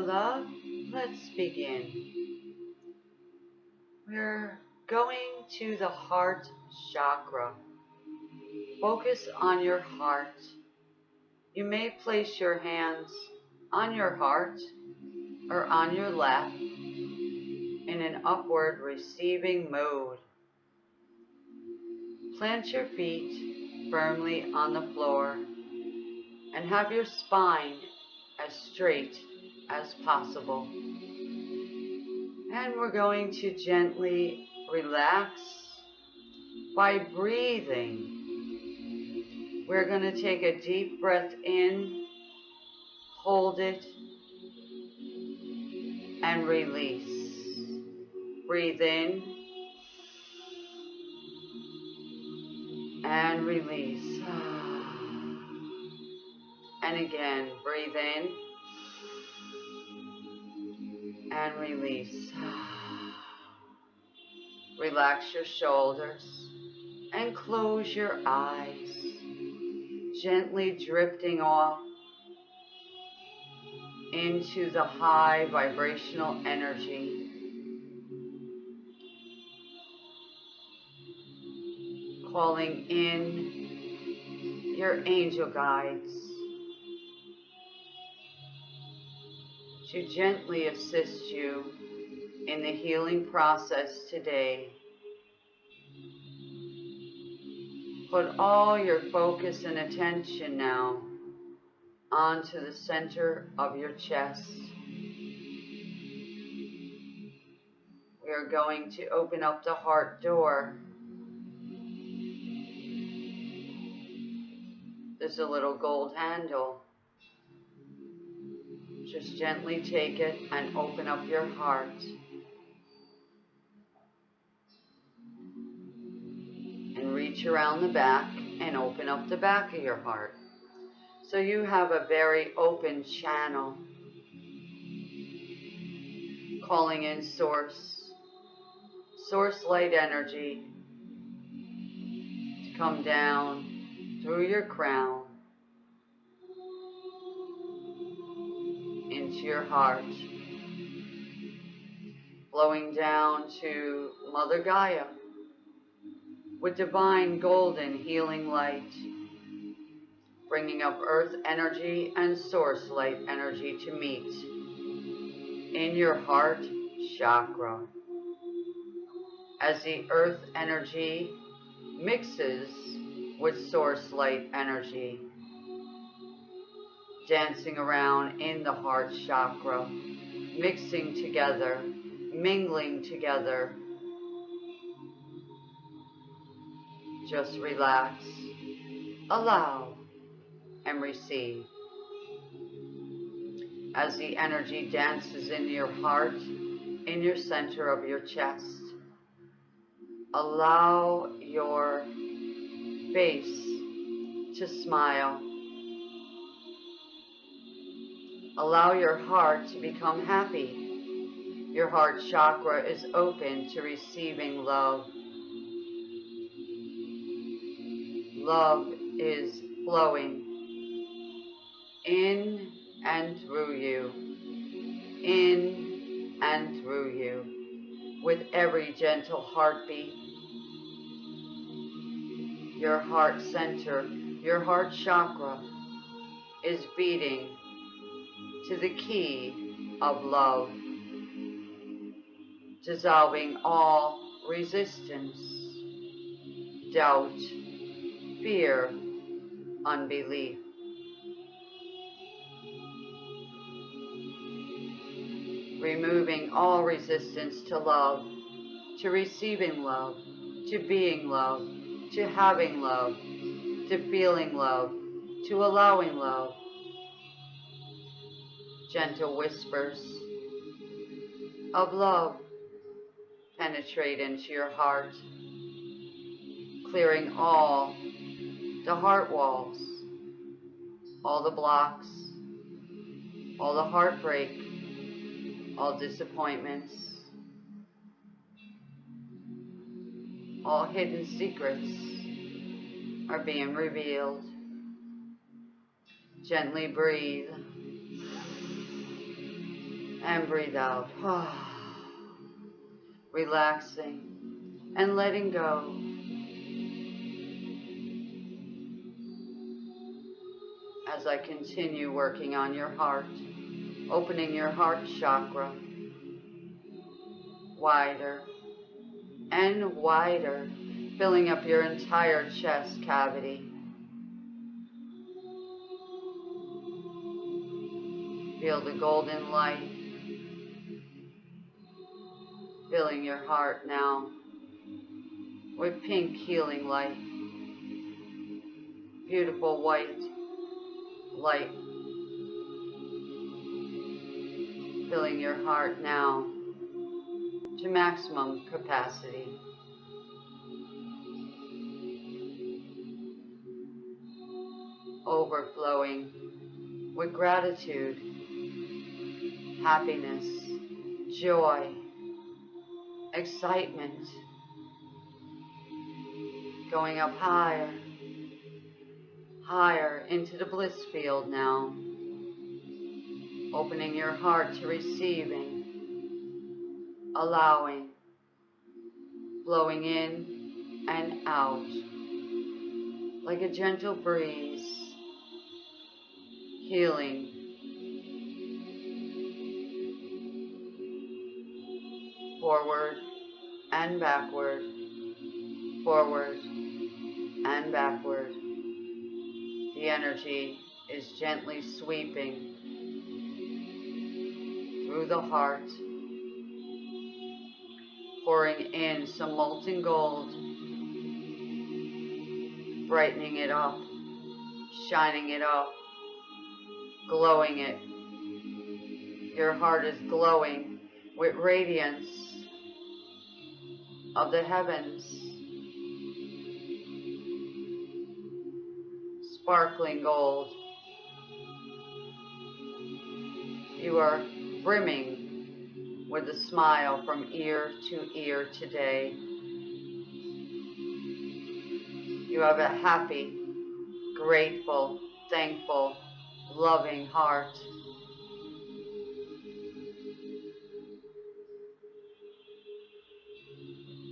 love, let's begin. We're going to the heart chakra. Focus on your heart. You may place your hands on your heart or on your lap in an upward receiving mode. Plant your feet firmly on the floor and have your spine as straight as possible. And we're going to gently relax by breathing. We're going to take a deep breath in, hold it, and release. Breathe in and release. And again, breathe in and release. Relax your shoulders and close your eyes, gently drifting off into the high vibrational energy. Calling in your angel guides to gently assist you in the healing process today. Put all your focus and attention now onto the center of your chest. We are going to open up the heart door. There's a little gold handle. Just gently take it and open up your heart. And reach around the back and open up the back of your heart. So you have a very open channel. Calling in source, source light energy to come down through your crown into your heart, flowing down to Mother Gaia with divine golden healing light, bringing up earth energy and source light energy to meet in your heart chakra. As the earth energy mixes with source light energy, dancing around in the heart chakra, mixing together, mingling together. Just relax, allow, and receive. As the energy dances in your heart, in your center of your chest, allow your face to smile Allow your heart to become happy. Your heart chakra is open to receiving love. Love is flowing in and through you, in and through you, with every gentle heartbeat. Your heart center, your heart chakra is beating to the key of love, dissolving all resistance, doubt, fear, unbelief. Removing all resistance to love, to receiving love, to being love, to having love, to feeling love, to allowing love, gentle whispers of love penetrate into your heart, clearing all the heart walls, all the blocks, all the heartbreak, all disappointments, all hidden secrets are being revealed. Gently breathe And breathe out. Relaxing and letting go. As I continue working on your heart, opening your heart chakra wider and wider, filling up your entire chest cavity. Feel the golden light filling your heart now with pink healing light. Beautiful white light filling your heart now to maximum capacity. Overflowing with gratitude, happiness, joy, excitement, going up higher, higher into the bliss field now, opening your heart to receiving, allowing, blowing in and out like a gentle breeze, healing. Forward and backward, forward and backward. The energy is gently sweeping through the heart pouring in some molten gold, brightening it up, shining it up, glowing it. Your heart is glowing with radiance of the heavens, sparkling gold. You are brimming with a smile from ear to ear today. You have a happy, grateful, thankful, loving heart.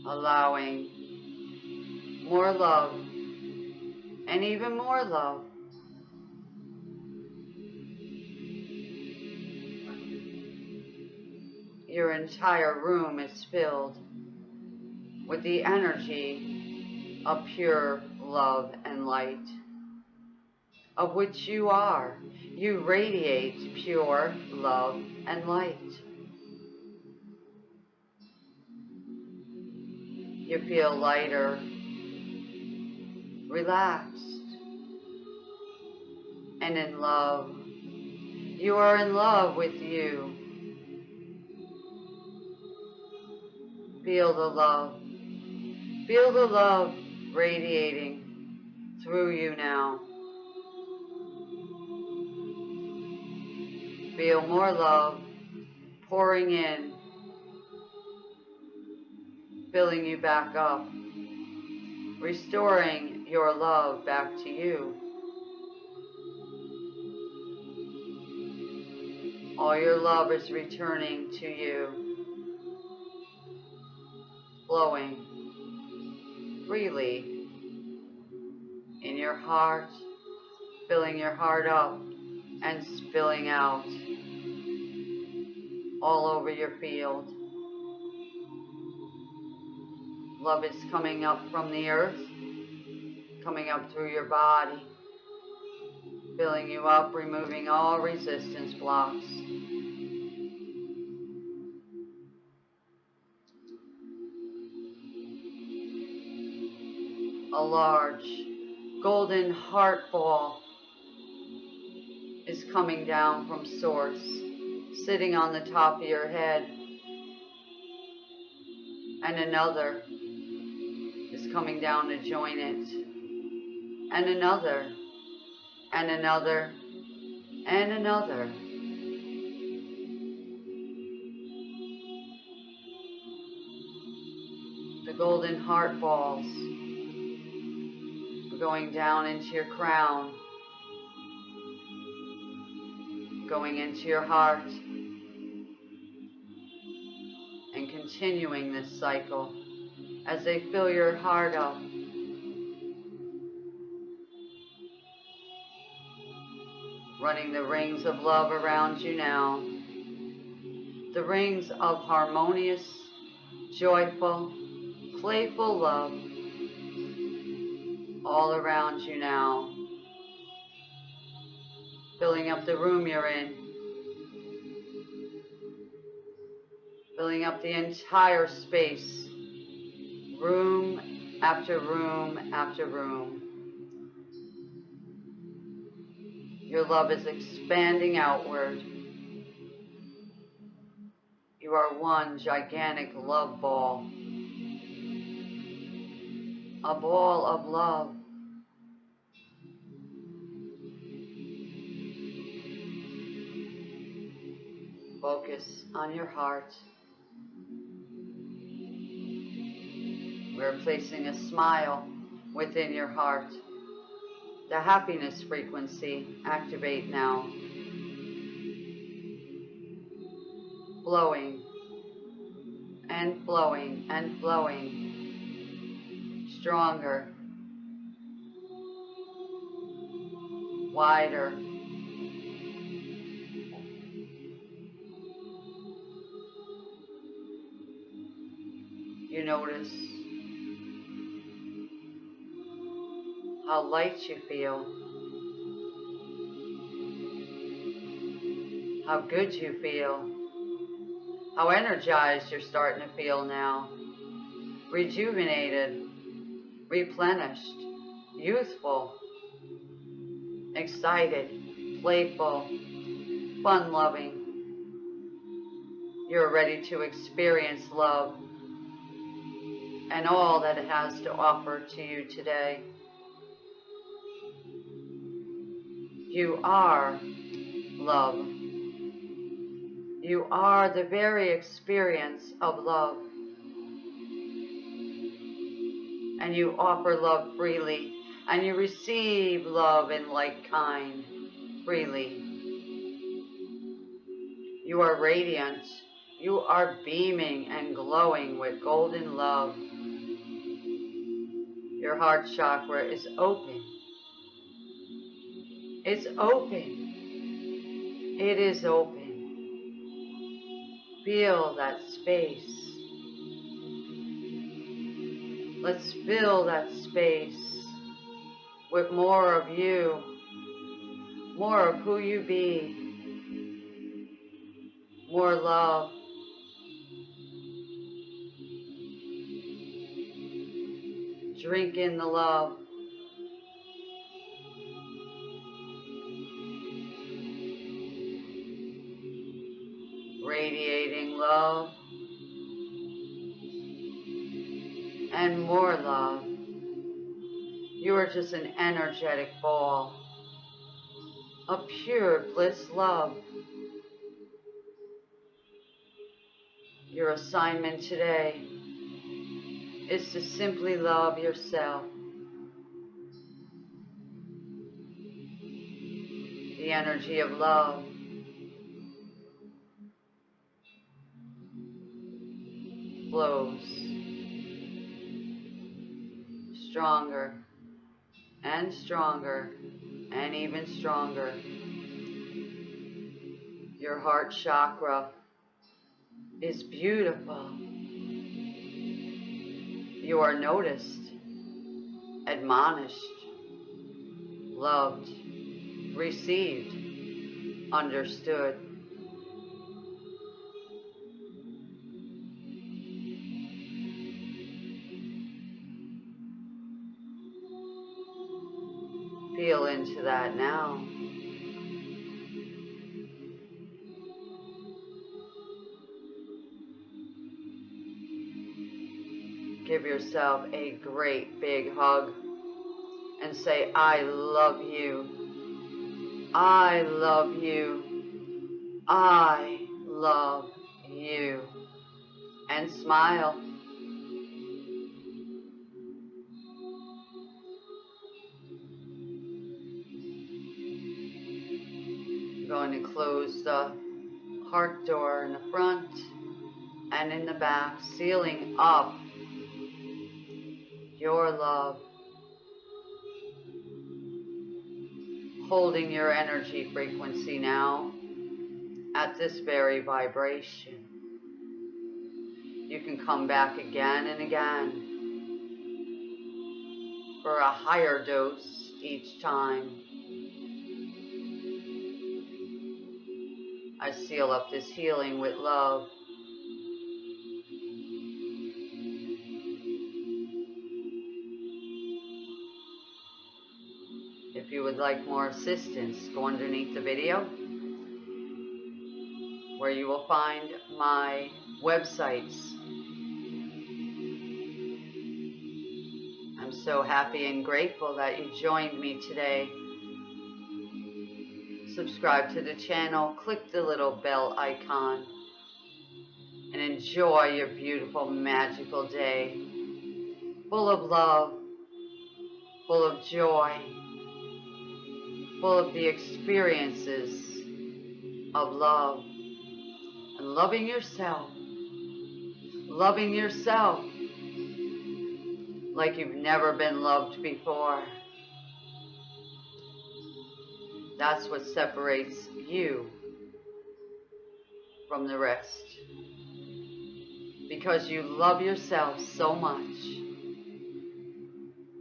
Allowing more love and even more love your entire room is filled with the energy of pure love and light, of which you are. You radiate pure love and light. You feel lighter, relaxed, and in love. You are in love with you. Feel the love. Feel the love radiating through you now. Feel more love pouring in, filling you back up, restoring your love back to you. All your love is returning to you flowing freely in your heart, filling your heart up and spilling out all over your field. Love is coming up from the earth, coming up through your body, filling you up, removing all resistance blocks. a large golden heart ball is coming down from source, sitting on the top of your head. And another coming down to join it. And another, and another, and another. The golden heart balls going down into your crown, going into your heart, and continuing this cycle as they fill your heart up. Running the rings of love around you now. The rings of harmonious, joyful, playful love all around you now. Filling up the room you're in. Filling up the entire space. Room after room after room. Your love is expanding outward. You are one gigantic love ball. A ball of love. Focus on your heart. We're placing a smile within your heart. The happiness frequency activate now. Blowing and flowing and flowing. Stronger. Wider. You notice how light you feel, how good you feel, how energized you're starting to feel now, rejuvenated, replenished, youthful, excited, playful, fun loving. You're ready to experience love and all that it has to offer to you today. You are love. You are the very experience of love. And you offer love freely. And you receive love in like kind freely. You are radiant. You are beaming and glowing with golden love. Your heart chakra is open. It's open. It is open. Feel that space. Let's fill that space with more of you, more of who you be, more love. Drink in the love. Love and more love. You are just an energetic ball a pure bliss love. Your assignment today is to simply love yourself. The energy of love flows stronger and stronger and even stronger. Your heart chakra is beautiful. You are noticed, admonished, loved, received, understood. Feel into that now. Give yourself a great big hug and say, I love you. I love you. I love you. And smile. Going to close the heart door in the front and in the back, sealing up your love. Holding your energy frequency now at this very vibration. You can come back again and again for a higher dose each time. I seal up this healing with love. If you would like more assistance, go underneath the video where you will find my websites. I'm so happy and grateful that you joined me today. Subscribe to the channel, click the little bell icon, and enjoy your beautiful, magical day. Full of love, full of joy, full of the experiences of love and loving yourself. Loving yourself like you've never been loved before. That's what separates you from the rest. Because you love yourself so much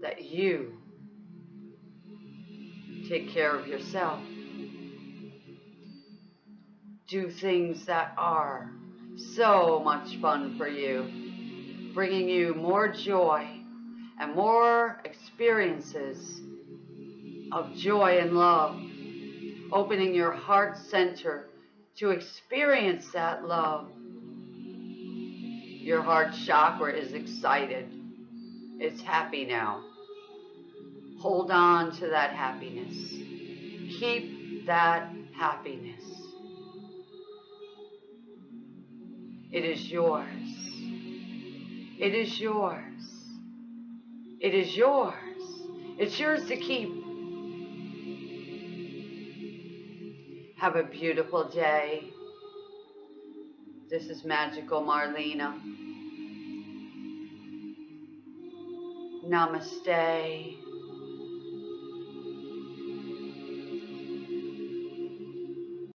that you take care of yourself do things that are so much fun for you, bringing you more joy and more experiences of joy and love, opening your heart center to experience that love. Your heart chakra is excited. It's happy now. Hold on to that happiness. Keep that happiness. It is yours. It is yours. It is yours. It's yours to keep. Have a beautiful day. This is Magical Marlena. Namaste.